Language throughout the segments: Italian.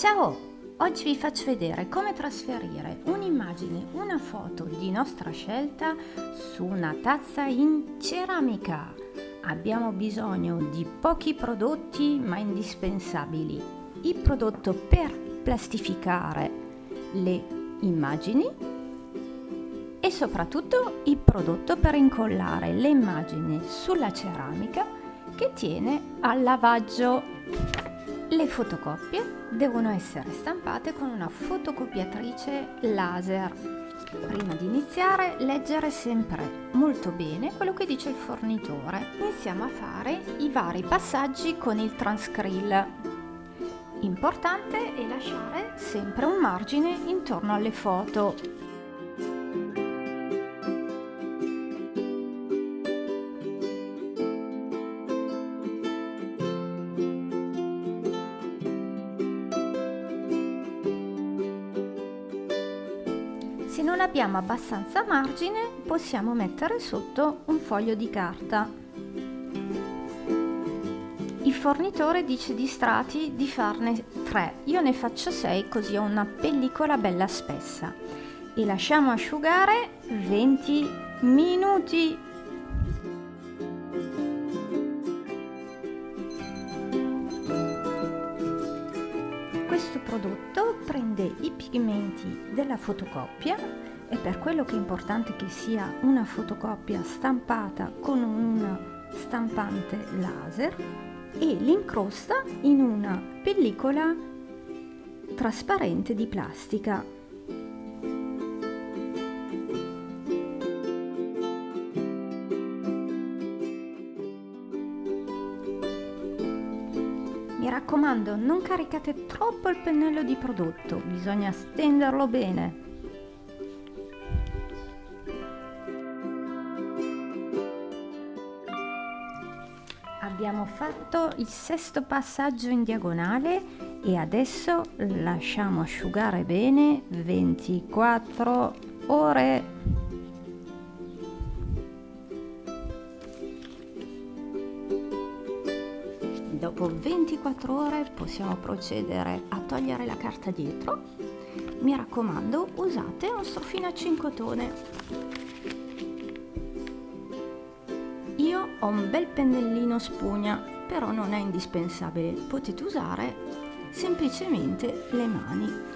Ciao! Oggi vi faccio vedere come trasferire un'immagine, una foto di nostra scelta su una tazza in ceramica. Abbiamo bisogno di pochi prodotti ma indispensabili. Il prodotto per plastificare le immagini e soprattutto il prodotto per incollare le immagini sulla ceramica che tiene al lavaggio. Le fotocopie devono essere stampate con una fotocopiatrice laser. Prima di iniziare, leggere sempre molto bene quello che dice il fornitore. Iniziamo a fare i vari passaggi con il transcrill. Importante è lasciare sempre un margine intorno alle foto abbiamo abbastanza margine possiamo mettere sotto un foglio di carta. Il fornitore dice di strati di farne 3, io ne faccio 6 così ho una pellicola bella spessa e lasciamo asciugare 20 minuti. Questo prodotto prende i pigmenti della fotocopia e per quello che è importante che sia una fotocopia stampata con un stampante laser e li incrosta in una pellicola trasparente di plastica Mi raccomando, non caricate troppo il pennello di prodotto, bisogna stenderlo bene. Fatto il sesto passaggio in diagonale e adesso lasciamo asciugare bene 24 ore. Dopo 24 ore possiamo procedere a togliere la carta dietro. Mi raccomando, usate uno strofino a 5 tone. Ho un bel pennellino spugna, però non è indispensabile. Potete usare semplicemente le mani.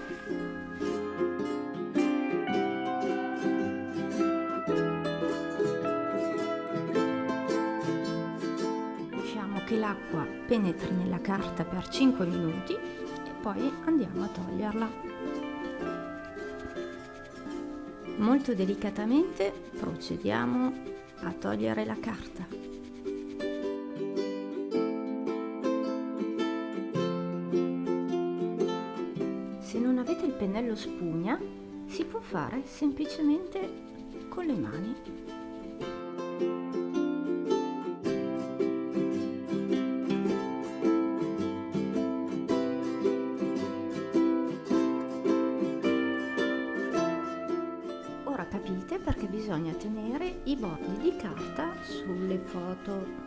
che l'acqua penetri nella carta per 5 minuti e poi andiamo a toglierla. Molto delicatamente procediamo a togliere la carta. Se non avete il pennello spugna si può fare semplicemente con le mani. Bisogna tenere i bordi di carta sulle foto.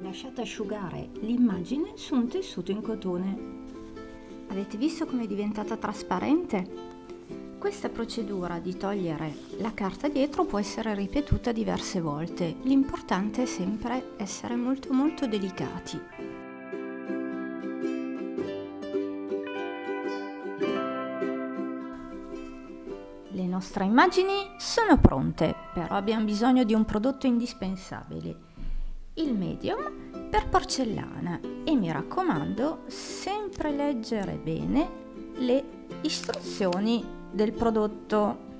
lasciate asciugare l'immagine su un tessuto in cotone. Avete visto come è diventata trasparente? Questa procedura di togliere la carta dietro può essere ripetuta diverse volte. L'importante è sempre essere molto molto delicati. Le nostre immagini sono pronte, però abbiamo bisogno di un prodotto indispensabile il medium per porcellana e mi raccomando sempre leggere bene le istruzioni del prodotto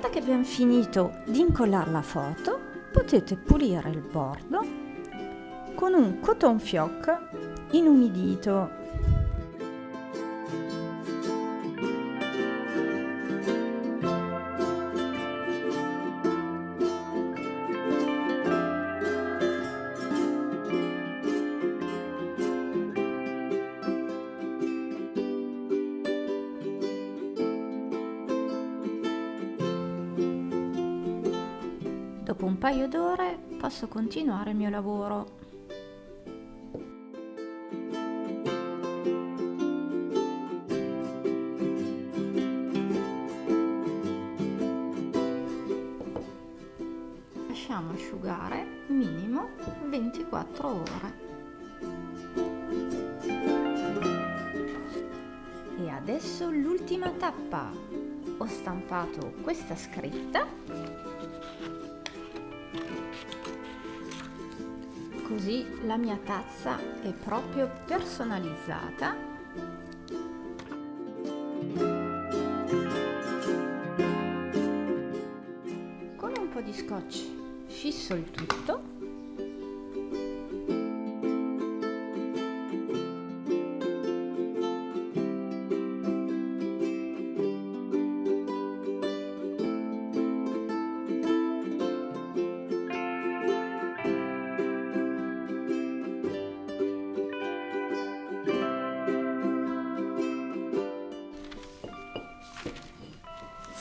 volta che abbiamo finito di incollare la foto, potete pulire il bordo con un cotton fioc inumidito Dopo un paio d'ore posso continuare il mio lavoro. Lasciamo asciugare minimo 24 ore. E adesso l'ultima tappa. Ho stampato questa scritta così la mia tazza è proprio personalizzata. Con un po' di scotch fisso il tutto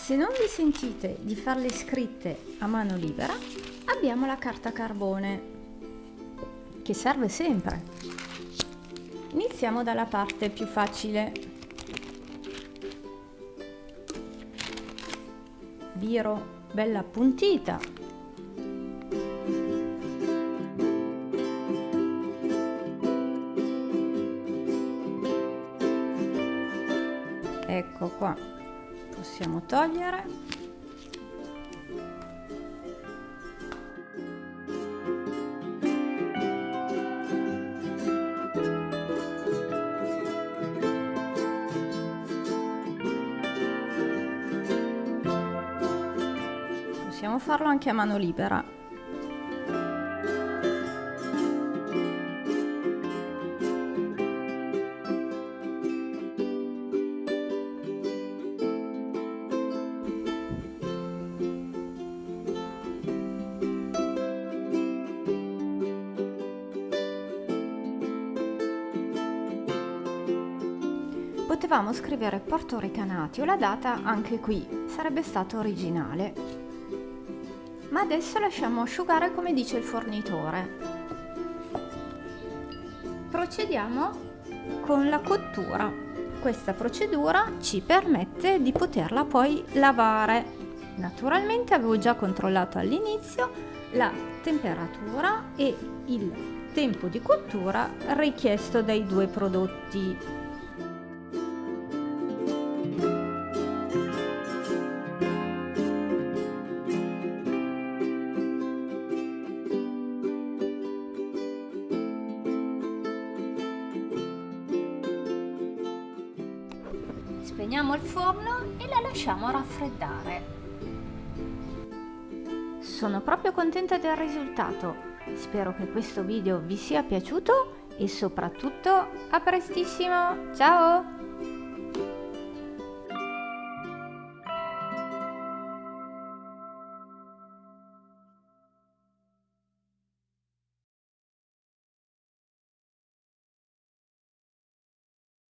Se non vi sentite di farle scritte a mano libera, abbiamo la carta carbone, che serve sempre. Iniziamo dalla parte più facile. Biro bella appuntita. Ecco qua possiamo togliere. Possiamo farlo anche a mano libera Potevamo scrivere Porto Recanati o la data anche qui, sarebbe stato originale. Ma adesso lasciamo asciugare come dice il fornitore. Procediamo con la cottura. Questa procedura ci permette di poterla poi lavare. Naturalmente avevo già controllato all'inizio la temperatura e il tempo di cottura richiesto dai due prodotti Spegniamo il forno e la lasciamo raffreddare. Sono proprio contenta del risultato. Spero che questo video vi sia piaciuto e soprattutto a prestissimo. Ciao!